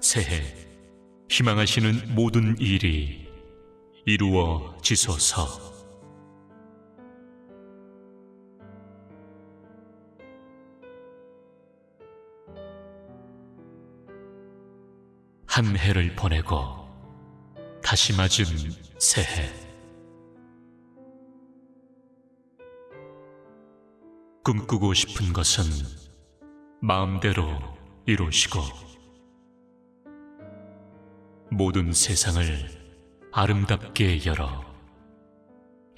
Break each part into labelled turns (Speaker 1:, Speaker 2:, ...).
Speaker 1: 새해 희망하시는 모든 일이 이루어지소서. 한 해를 보내고 다시 맞은 새해. 꿈꾸고 싶은 것은 마음대로 이루시고 모든 세상을 아름답게 열어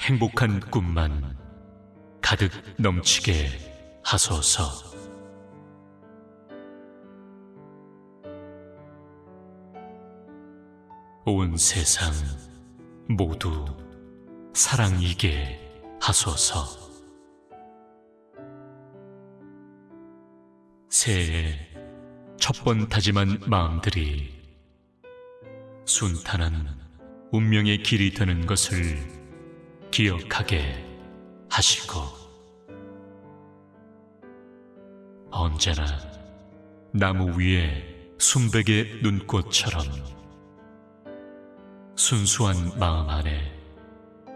Speaker 1: 행복한 꿈만 가득 넘치게 하소서. 온 세상 모두 사랑이게 하소서. 새해 첫 번 다짐한 마음들이 순탄한 운명의 길이 되는 것을 기억하게 하시고 언제나 나무 위에 순백의 눈꽃처럼 순수한 마음 안에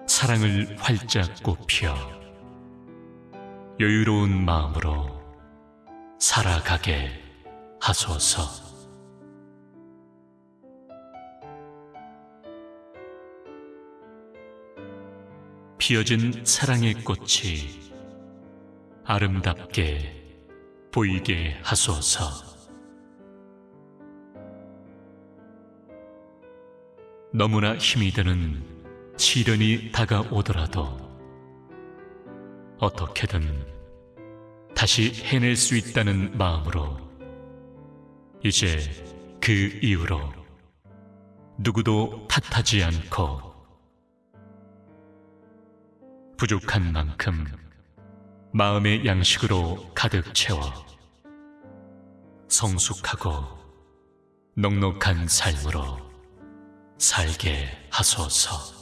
Speaker 1: 사랑을 활짝 꽃피어 여유로운 마음으로 살아가게 하소서. 피어진 사랑의 꽃이 아름답게 보이게 하소서. 너무나 힘이 드는 시련이 다가오더라도 어떻게든 다시 해낼 수 있다는 마음으로 이제 그 이후로 누구도 탓하지 않고 부족한 만큼 마음의 양식으로 가득 채워 성숙하고 넉넉한 삶으로 살게 하소서.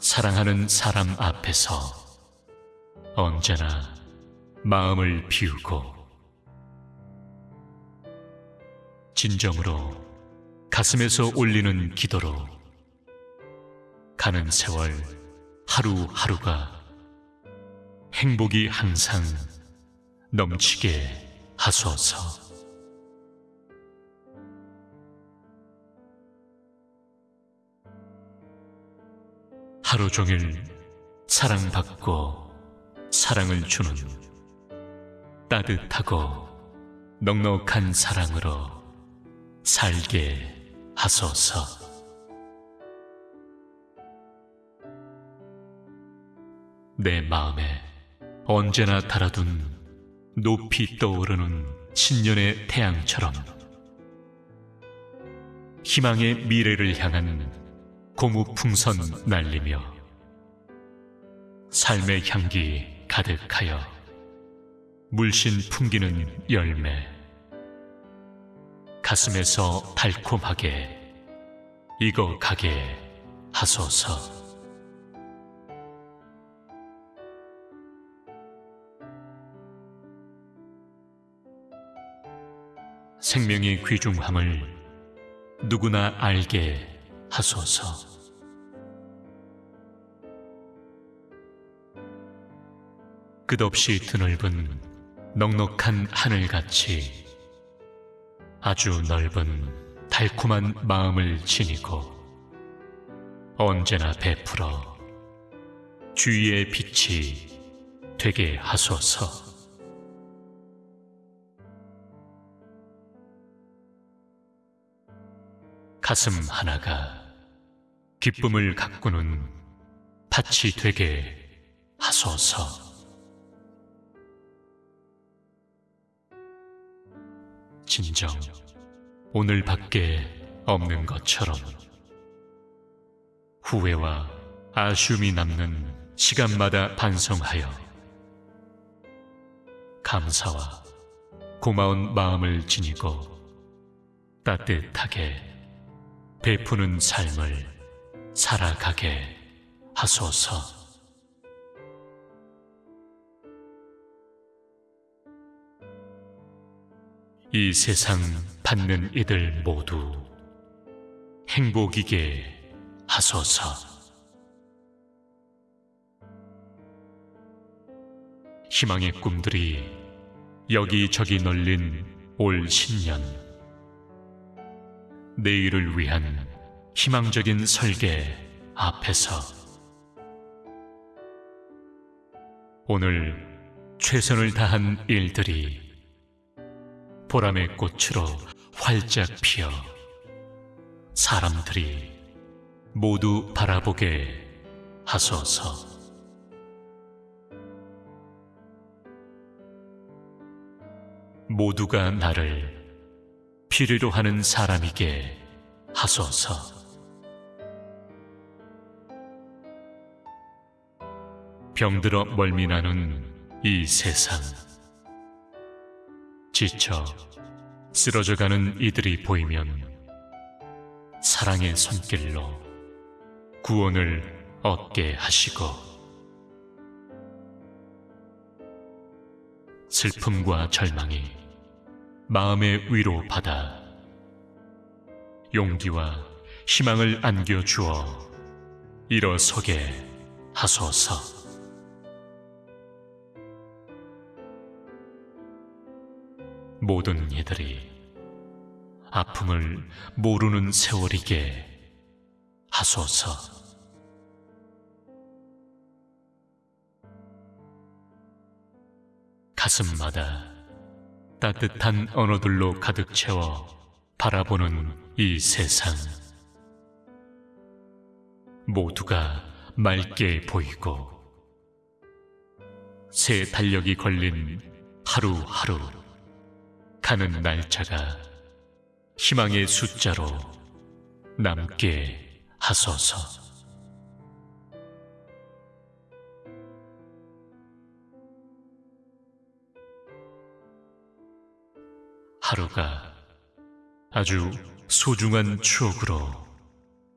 Speaker 1: 사랑하는 사람 앞에서 언제나 마음을 비우고 진정으로 가슴에서 올리는 기도로 가는 세월 하루하루가 행복이 항상 넘치게 하소서. 하루 종일 사랑받고 사랑을 주는 따뜻하고 넉넉한 사랑으로 살게 하소서. 내 마음에 언제나 달아둔 높이 떠오르는 신년의 태양처럼 희망의 미래를 향한 고무풍선 날리며 삶의 향기 가득하여 물씬 풍기는 열매 가슴에서 달콤하게 익어가게 하소서. 생명의 귀중함을 누구나 알게 하소서. 끝없이 드넓은 넉넉한 하늘같이 아주 넓은 달콤한 마음을 지니고 언제나 베풀어 주위의 빛이 되게 하소서. 가슴 하나가 기쁨을 가꾸는 밭이 되게 하소서. 진정 오늘 밖에 없는 것처럼 후회와 아쉬움이 남는 시간마다 반성하여 감사와 고마운 마음을 지니고 따뜻하게 베푸는 삶을 살아가게 하소서. 이 세상 받는 이들 모두 행복이게 하소서. 희망의 꿈들이 여기저기 널린 올 신년. 내일을 위한 희망적인 설계 앞에서 오늘 최선을 다한 일들이 보람의 꽃으로 활짝 피어 사람들이 모두 바라보게 하소서. 모두가 나를 필요로 하는 사람이게 하소서. 병들어 멀미나는 이 세상. 지쳐 쓰러져가는 이들이 보이면 사랑의 손길로 구원을 얻게 하시고 슬픔과 절망이 마음의 위로 받아 용기와 희망을 안겨주어 일어서게 하소서. 모든 이들이 아픔을 모르는 세월이게 하소서. 가슴마다 따뜻한 언어들로 가득 채워 바라보는 이 세상. 모두가 맑게 보이고 새 달력이 걸린 하루하루 가는 날짜가 희망의 숫자로 남게 하소서. 하루가 아주 소중한 추억으로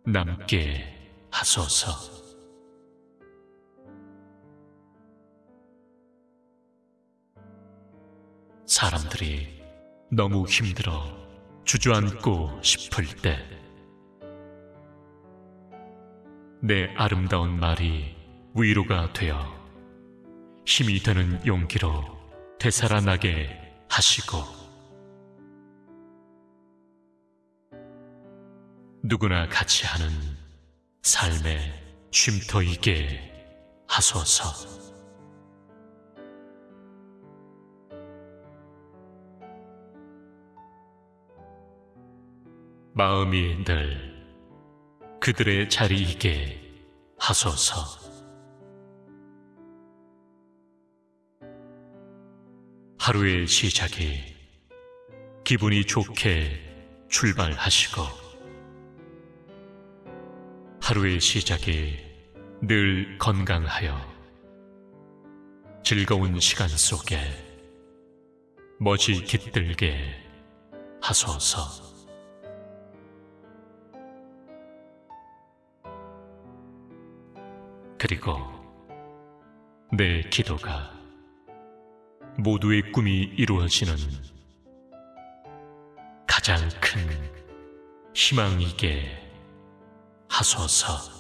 Speaker 1: 남게 하소서. 사람들이 너무 힘들어 주저앉고 싶을 때, 내 아름다운 말이 위로가 되어 힘이 되는 용기로 되살아나게 하시고, 누구나 같이 하는 삶의 쉼터이게 하소서. 마음이 늘 그들의 자리이게 하소서. 하루의 시작이 기분이 좋게 출발하시고 하루의 시작이 늘 건강하여 즐거운 시간 속에 멋이 깃들게 하소서. 그리고 내 기도가 모두의 꿈이 이루어지는 가장 큰 희망이게 하소서.